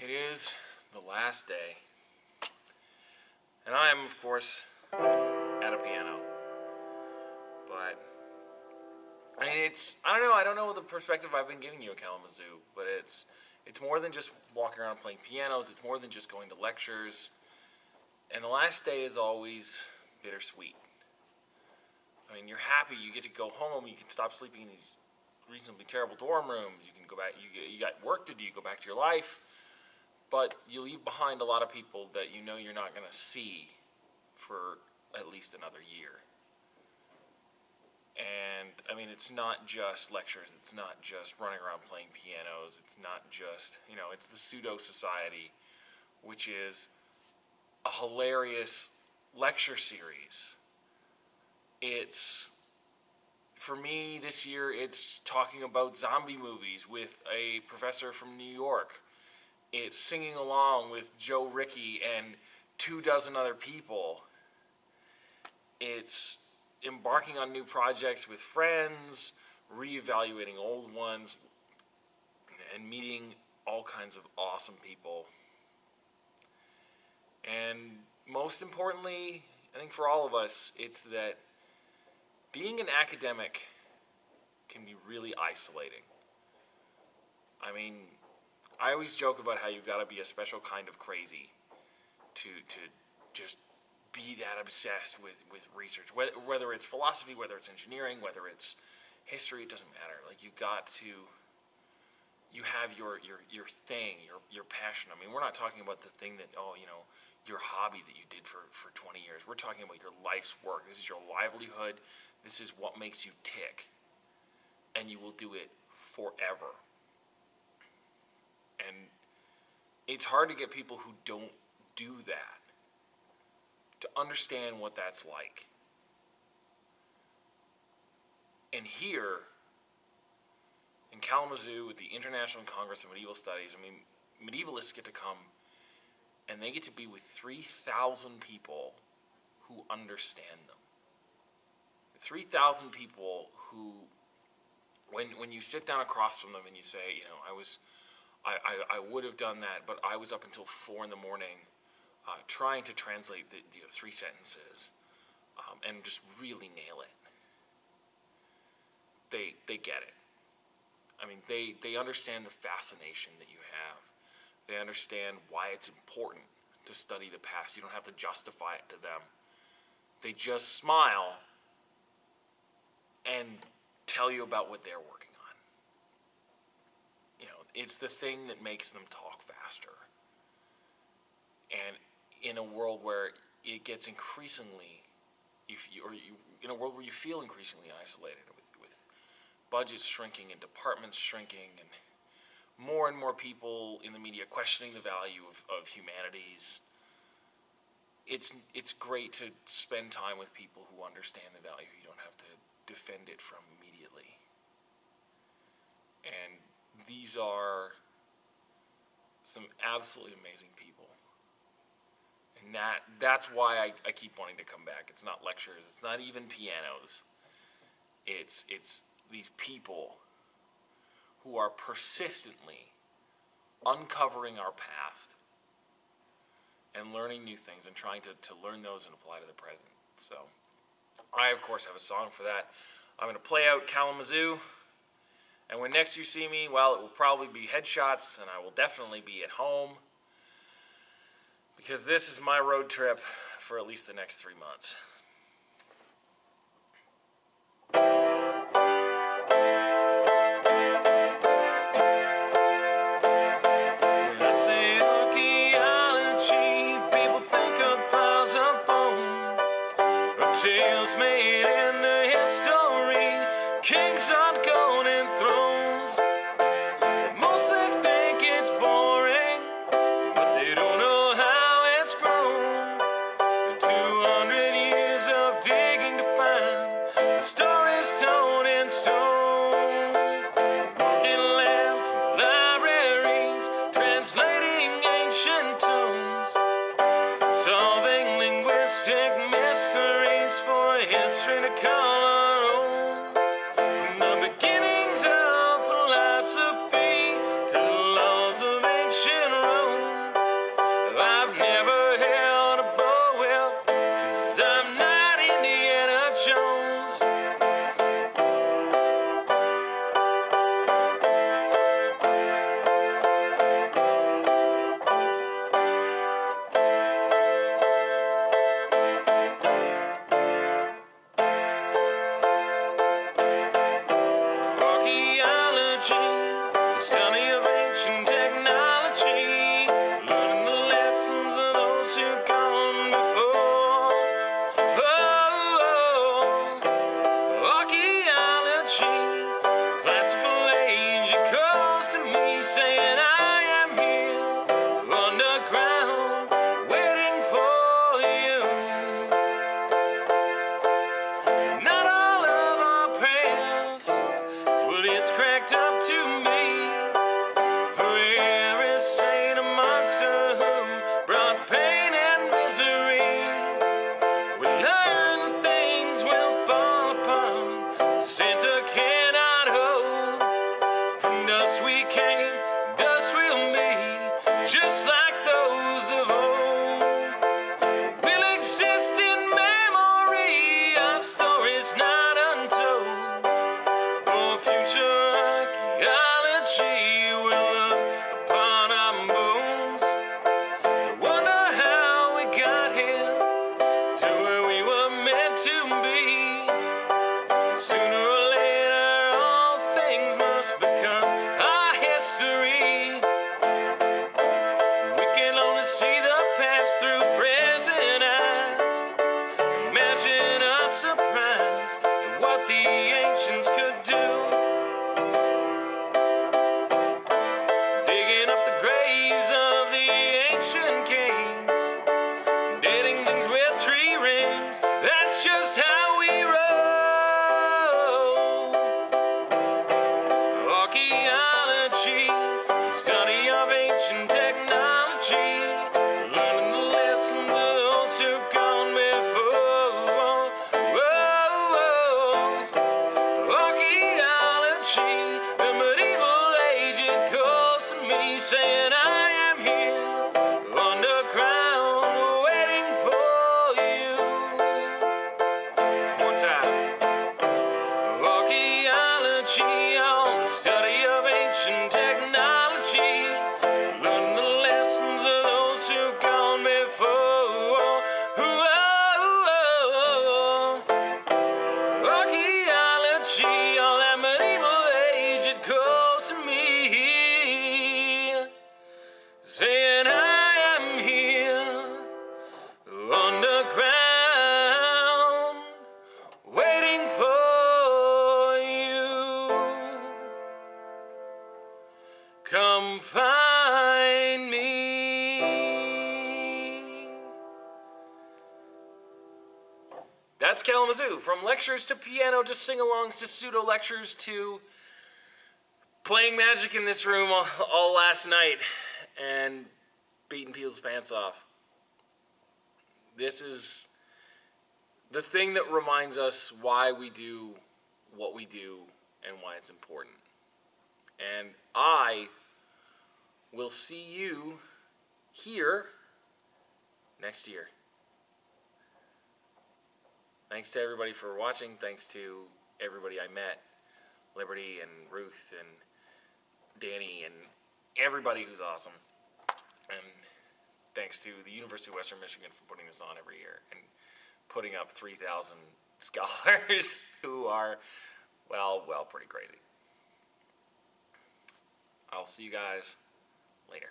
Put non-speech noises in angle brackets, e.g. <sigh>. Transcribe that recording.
It is the last day. And I am, of course, at a piano. But, I mean, it's, I don't know, I don't know the perspective I've been giving you at Kalamazoo, but it's, it's more than just walking around playing pianos, it's more than just going to lectures. And the last day is always bittersweet. I mean, you're happy, you get to go home, you can stop sleeping in these reasonably terrible dorm rooms, you can go back, you, you got work to do, you go back to your life, but you leave behind a lot of people that you know you're not going to see for at least another year. And I mean, it's not just lectures, it's not just running around playing pianos, it's not just, you know, it's the pseudo society, which is a hilarious lecture series. It's for me this year it's talking about zombie movies with a professor from New York. It's singing along with Joe Rickey and two dozen other people. It's embarking on new projects with friends, reevaluating old ones, and meeting all kinds of awesome people. And most importantly, I think for all of us, it's that being an academic can be really isolating. I mean, I always joke about how you've got to be a special kind of crazy to to just be that obsessed with with research. Whether, whether it's philosophy, whether it's engineering, whether it's history, it doesn't matter. Like you got to you have your your your thing, your your passion. I mean, we're not talking about the thing that oh, you know, your hobby that you did for for 20 years. We're talking about your life's work. This is your livelihood. This is what makes you tick. And you will do it forever. And it's hard to get people who don't do that to understand what that's like. And here, in Kalamazoo, with the International Congress of Medieval Studies, I mean, medievalists get to come and they get to be with 3,000 people who understand them. 3,000 people who, when, when you sit down across from them and you say, you know, I was, I, I, I would have done that, but I was up until four in the morning uh, trying to translate the, the three sentences um, and just really nail it. They, they get it. I mean, they, they understand the fascination that you have. They understand why it's important to study the past. You don't have to justify it to them. They just smile and tell you about what they're working on. It's the thing that makes them talk faster. And in a world where it gets increasingly, you, or you, in a world where you feel increasingly isolated with, with budgets shrinking and departments shrinking and more and more people in the media questioning the value of, of humanities, it's, it's great to spend time with people who understand the value. You don't have to defend it from immediately. And these are some absolutely amazing people. And that that's why I, I keep wanting to come back. It's not lectures, it's not even pianos. It's it's these people who are persistently uncovering our past and learning new things and trying to, to learn those and apply to the present. So I, of course, have a song for that. I'm going to play out Kalamazoo. And when next you see me, well, it will probably be headshots, and I will definitely be at home. Because this is my road trip for at least the next three months. Tales made against her. Information technology. Kalamazoo, from lectures to piano to sing-alongs to pseudo-lectures to playing magic in this room all, all last night and beating people's pants off. This is the thing that reminds us why we do what we do and why it's important. And I will see you here next year. Thanks to everybody for watching. Thanks to everybody I met, Liberty and Ruth and Danny and everybody who's awesome. And thanks to the University of Western Michigan for putting this on every year and putting up 3,000 <laughs> scholars who are, well, well, pretty crazy. I'll see you guys later.